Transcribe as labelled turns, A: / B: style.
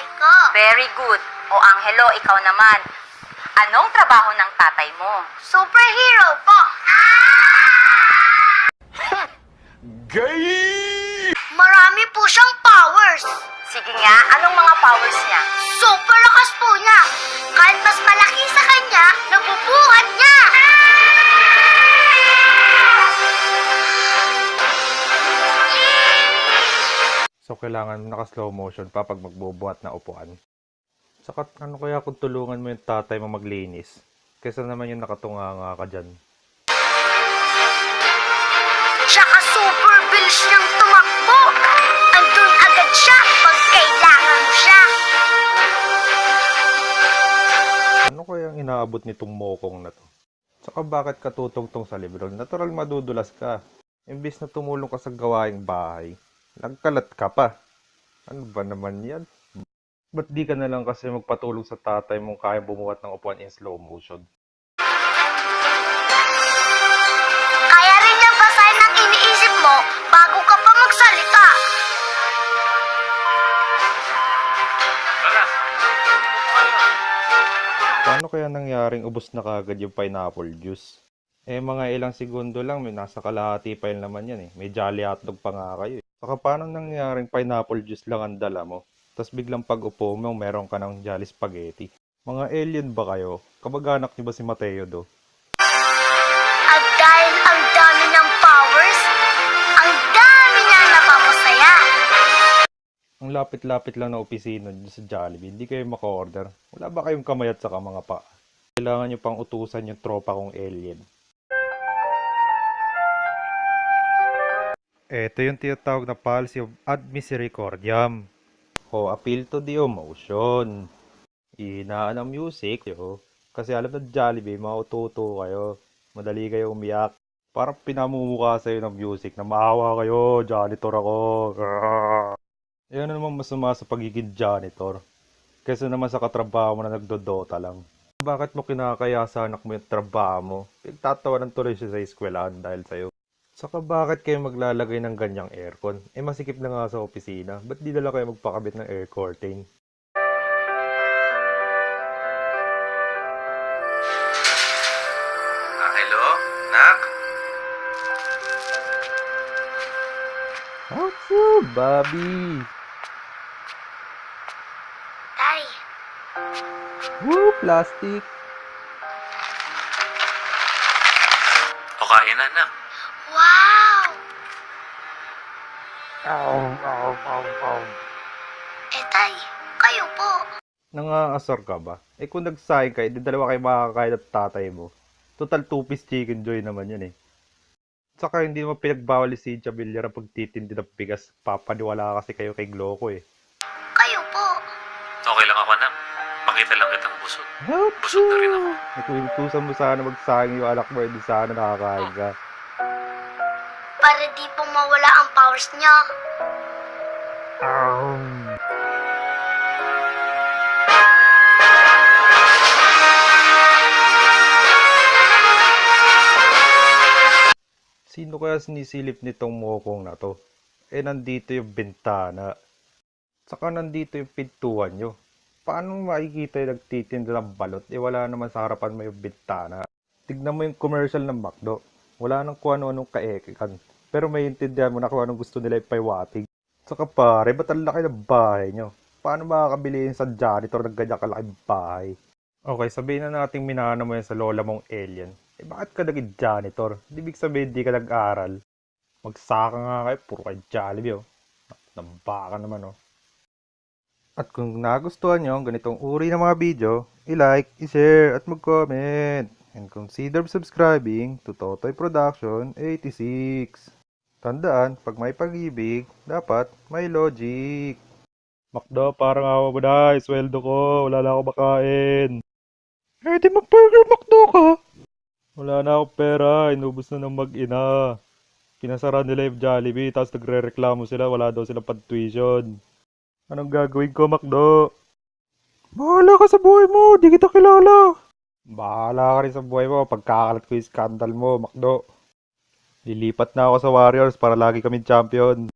A: tatay ko.
B: Very good. O Angelo, ikaw naman. Anong trabaho ng tatay mo?
A: Superhero po.
C: Gay!
A: Marami po siyang powers.
B: Sige nga, anong mga powers niya?
D: So, kailangan naka-slow motion pa pag magbubuhat na upuan. Saka, ano kaya kung tulungan mo yung tatay mo maglinis? Kesa naman yung nakatunga nga ka dyan.
A: Tsaka super bilis niyang tumakbo. Andun agad siya pag kailangan siya.
D: Ano kaya ang inaabot nitong mokong na to? Saka bakit katutong-tong sa libro? Natural madudulas ka. Imbis na tumulong ka sa gawaing bahay, nagkalat ka pa. Ano ba naman yan? Ba't di ka na lang kasi magpatulong sa tatay mong kaya bumuhat ng upuan in slow motion?
A: Kaya rin niya basahin ang iniisip mo bago ka pa magsalita.
D: Paano kaya nangyaring ubos na kagad yung pineapple juice? Eh, mga ilang segundo lang, may nasa kalahati pa yun naman yan eh. May jolly hotdog pa nga kayo eh. Saka paano nangyaring pineapple juice lang ang dala mo? Tapos biglang pag upo mo, meron ka ng jolly spaghetti. Mga alien ba kayo? Kamag-anak niyo ba si Mateo do?
A: At dahil ang dami ng powers, ang dami niya napapasaya.
D: Ang lapit-lapit lang na opisina dito sa Jollibee, hindi kayo maka-order. Wala ba kayong kamay at saka mga pa? Kailangan nyo pang utusan yung tropa kong alien. Ito yung tinatawag na policy of ad misericordiam. O appeal to the emotion. Inaan ang music, yo. Kasi alam na Jollibee, maututo kayo. Madali kayo umiyak. Parang pinamumukha sa'yo ng music na maawa kayo, janitor ako. Yan na naman masama sa pagiging janitor. Kaysa naman sa katrabaho mo na nagdodota lang. Bakit mo kinakaya sa anak mo yung trabaho mo? Pagtatawanan tuloy siya sa eskwelahan dahil sa'yo. Saka bakit kayo maglalagay ng ganyang aircon? Eh masikip na nga sa opisina. Ba't di dala kayo magpakabit ng air curtain?
E: Ah, hello? Nak?
D: What's up, Bobby?
A: Tay,
D: Woo, plastic!
E: O kain na, nak.
A: Eh tay, kayo po.
D: Nangaasar ka ba? Eh kung nagsayang ka, edi dalawa kayo makakain at tatay mo. Total two-piece chicken joy naman yan eh. Saka hindi mo pinagbawal si Cynthia Villar ang pagtitindi ng bigas. Papaniwala kasi kayo kay Gloco eh.
A: Kayo po.
E: Okay lang ako, nak. Makita lang kitang busog.
D: Help
E: Busog na rin ako.
D: Eh kung inutusan mo sana magsayang yung anak mo, hindi sana nakakain ka.
A: Para di po mawala ang powers niya.
D: Um. Sino kaya sinisilip nitong mokong na to? Eh, nandito yung bintana. Saka nandito yung pintuan nyo. Paano makikita yung nagtitinda ng balot? Eh, wala naman sa harapan mo yung bintana. Tignan mo yung commercial ng McDo. Wala nang kung ano-anong kaekikan. Pero may intindihan mo na kung anong gusto nila ipaiwatig. Saka pare, ba't ang laki ng bahay nyo? Paano makakabili sa janitor ng ganyan kalaking bahay? Okay, sabihin na natin minana mo yan sa lola mong alien. Eh bakit ka naging janitor? Di big sabihin di ka nag-aral. Magsaka nga kayo, puro kayo Jollibee oh. Nambaka naman oh. At kung nagustuhan nyo ang ganitong uri ng mga video, i-like, i-share, at mag-comment. And consider subscribing to Totoy Production 86. Tandaan, pag may pag-ibig, dapat may logic. Makdo, parang awa mo na. Sweldo ko. Wala na ako makain. Eh, di mag-burger Makdo ka. Wala na akong pera. Inubos na ng mag-ina. Pinasara nila yung Jollibee, tapos nagre-reklamo sila. Wala daw silang pag-tuition. Anong gagawin ko, Makdo? Bahala ka sa buhay mo. Di kita kilala. Bahala ka rin sa buhay mo. Pagkakalat ko yung scandal mo, Makdo. Lilipat na ako sa Warriors para lagi kami champion.